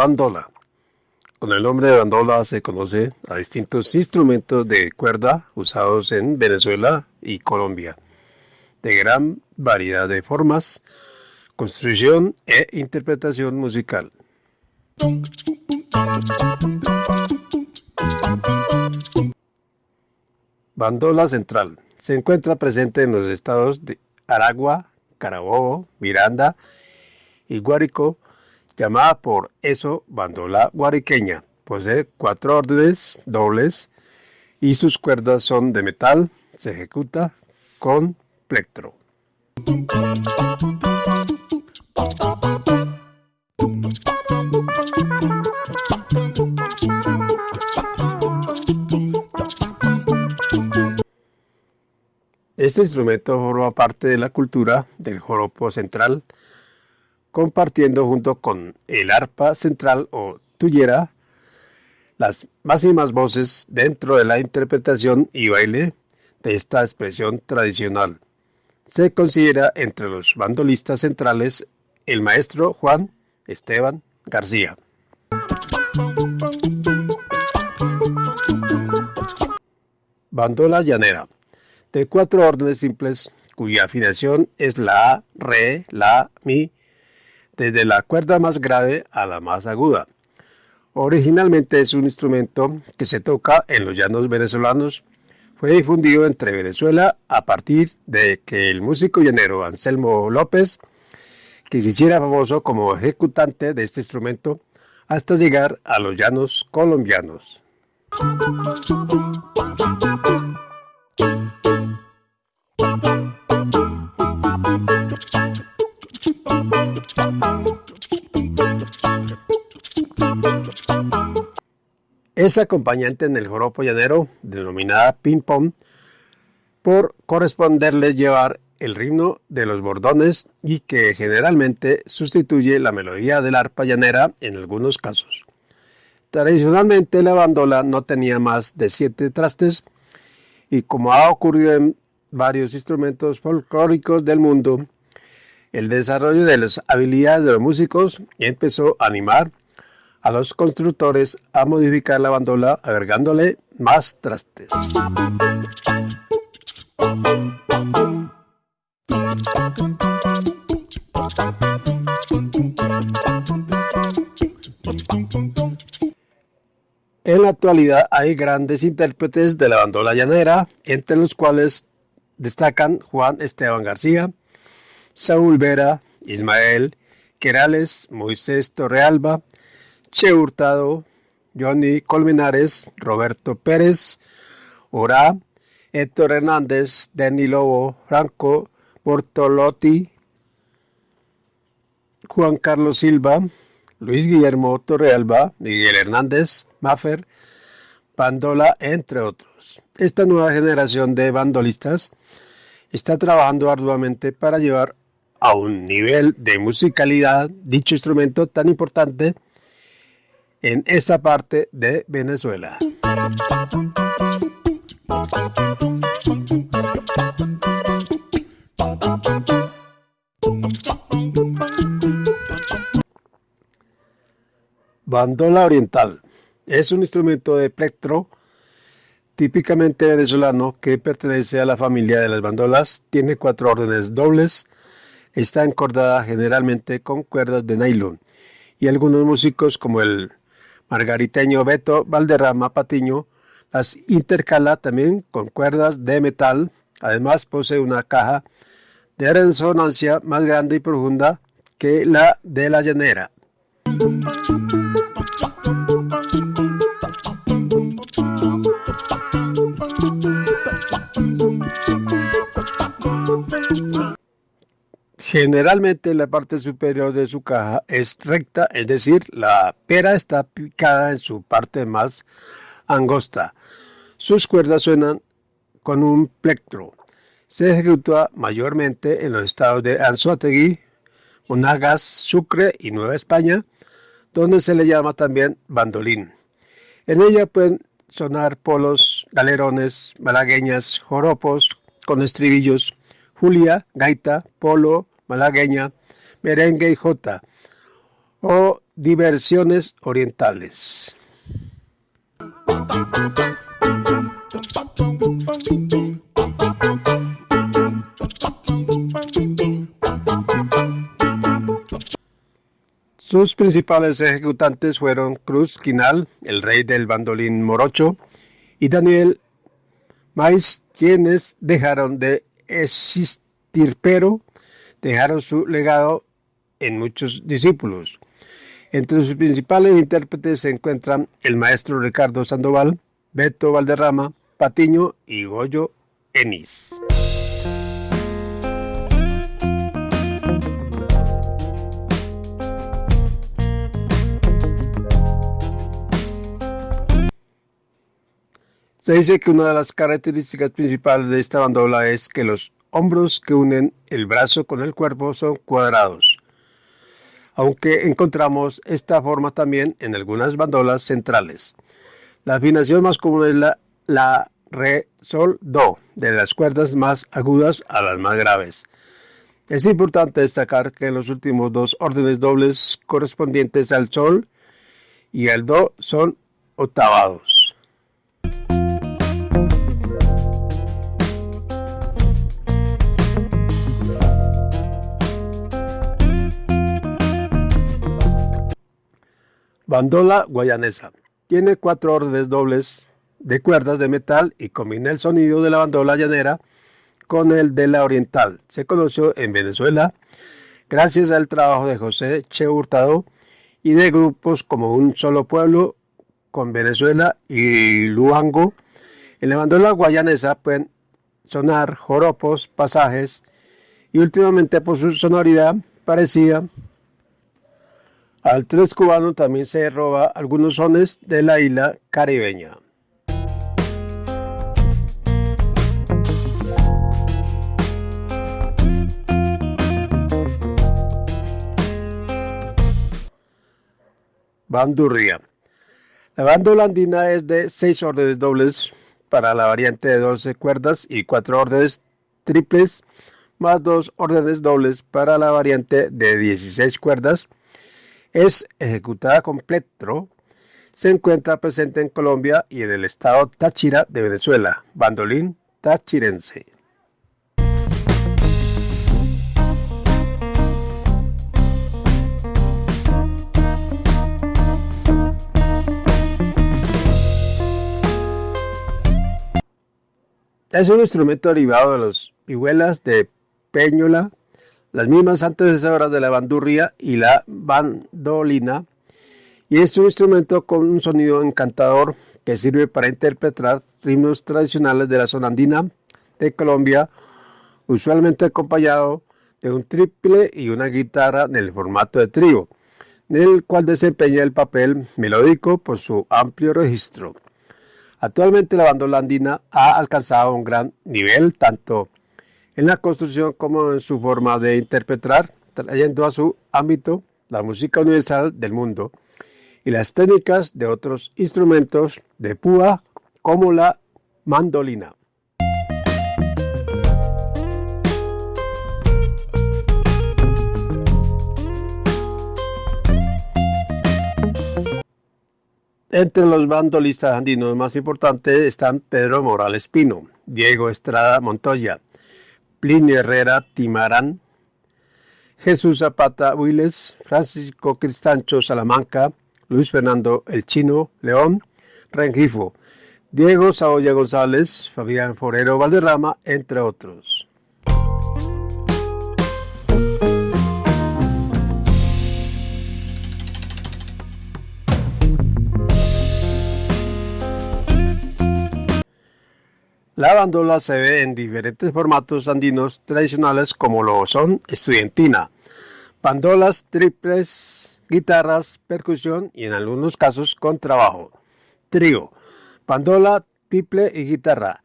Bandola. Con el nombre de bandola se conoce a distintos instrumentos de cuerda usados en Venezuela y Colombia, de gran variedad de formas, construcción e interpretación musical. Bandola central. Se encuentra presente en los estados de Aragua, Carabobo, Miranda y Guárico, llamada por eso bandola guariqueña. Posee cuatro órdenes dobles y sus cuerdas son de metal. Se ejecuta con plectro. Este instrumento forma parte de la cultura del joropo central compartiendo junto con el arpa central o tuyera las máximas voces dentro de la interpretación y baile de esta expresión tradicional. Se considera entre los bandolistas centrales el maestro Juan Esteban García. Bandola llanera, de cuatro órdenes simples, cuya afinación es la Re, La, Mi, desde la cuerda más grave a la más aguda. Originalmente es un instrumento que se toca en los llanos venezolanos. Fue difundido entre Venezuela a partir de que el músico llanero Anselmo López, que se hiciera famoso como ejecutante de este instrumento, hasta llegar a los llanos colombianos. Es acompañante en el joropo llanero, denominada ping-pong, por corresponderle llevar el ritmo de los bordones y que generalmente sustituye la melodía del arpa llanera en algunos casos. Tradicionalmente la bandola no tenía más de siete trastes y como ha ocurrido en varios instrumentos folclóricos del mundo, el desarrollo de las habilidades de los músicos empezó a animar a los constructores a modificar la bandola agregándole más trastes. En la actualidad hay grandes intérpretes de la bandola llanera, entre los cuales destacan Juan Esteban García, Saúl Vera, Ismael Querales, Moisés Torrealba, Che Hurtado, Johnny Colmenares, Roberto Pérez, Ora, Héctor Hernández, Denny Lobo, Franco Bortolotti, Juan Carlos Silva, Luis Guillermo Torrealba, Miguel Hernández, Maffer, Bandola, entre otros. Esta nueva generación de bandolistas está trabajando arduamente para llevar a un nivel de musicalidad dicho instrumento tan importante en esta parte de Venezuela. Bandola oriental es un instrumento de plectro típicamente venezolano que pertenece a la familia de las bandolas, tiene cuatro órdenes dobles, está encordada generalmente con cuerdas de nylon y algunos músicos como el margariteño Beto Valderrama Patiño las intercala también con cuerdas de metal. Además posee una caja de resonancia más grande y profunda que la de la llanera. Generalmente la parte superior de su caja es recta, es decir, la pera está picada en su parte más angosta. Sus cuerdas suenan con un plectro. Se ejecuta mayormente en los estados de Anzoátegui, Monagas, Sucre y Nueva España, donde se le llama también bandolín. En ella pueden sonar polos, galerones, malagueñas, joropos con estribillos, julia, gaita, polo, malagueña, merengue y jota, o diversiones orientales. Sus principales ejecutantes fueron Cruz Quinal, el rey del bandolín morocho, y Daniel Mais, quienes dejaron de existir, pero dejaron su legado en muchos discípulos. Entre sus principales intérpretes se encuentran el maestro Ricardo Sandoval, Beto Valderrama, Patiño y Goyo Enis. Se dice que una de las características principales de esta bandola es que los hombros que unen el brazo con el cuerpo son cuadrados, aunque encontramos esta forma también en algunas bandolas centrales. La afinación más común es la, la re, sol, do, de las cuerdas más agudas a las más graves. Es importante destacar que los últimos dos órdenes dobles correspondientes al sol y al do son octavados. Bandola guayanesa. Tiene cuatro órdenes dobles de cuerdas de metal y combina el sonido de la bandola llanera con el de la oriental. Se conoció en Venezuela gracias al trabajo de José Che Hurtado y de grupos como Un Solo Pueblo con Venezuela y Luango. En la bandola guayanesa pueden sonar joropos, pasajes y últimamente por su sonoridad parecida al tres cubano también se roba algunos sones de la isla caribeña. Bandurria. La banda holandina es de 6 órdenes dobles para la variante de 12 cuerdas y 4 órdenes triples más 2 órdenes dobles para la variante de 16 cuerdas es ejecutada con plectro, se encuentra presente en Colombia y en el estado Táchira de Venezuela, bandolín tachirense. Es un instrumento derivado de los vihuelas de Peñola, las mismas antecesoras de la bandurria y la bandolina, y es un instrumento con un sonido encantador que sirve para interpretar ritmos tradicionales de la zona andina de Colombia, usualmente acompañado de un triple y una guitarra en el formato de trío, en el cual desempeña el papel melódico por su amplio registro. Actualmente la bandola andina ha alcanzado un gran nivel tanto en la construcción como en su forma de interpretar, trayendo a su ámbito la música universal del mundo y las técnicas de otros instrumentos de púa como la mandolina. Entre los bandolistas andinos más importantes están Pedro Morales Pino, Diego Estrada Montoya, Plinio Herrera Timarán, Jesús Zapata Huiles, Francisco Cristancho Salamanca, Luis Fernando El Chino León, Rengifo, Diego Saoya González, Fabián Forero Valderrama, entre otros. La bandola se ve en diferentes formatos andinos tradicionales como lo son estudiantina, bandolas triples, guitarras, percusión y en algunos casos con trabajo. Trío, bandola, triple y guitarra.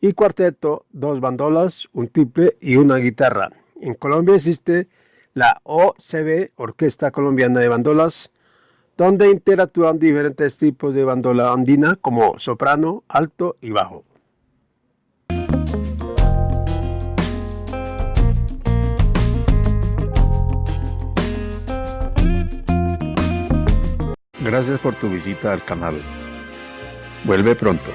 y cuarteto, dos bandolas, un triple y una guitarra. En Colombia existe la OCB, Orquesta Colombiana de Bandolas, donde interactúan diferentes tipos de bandola andina como soprano, alto y bajo. Gracias por tu visita al canal. Vuelve pronto.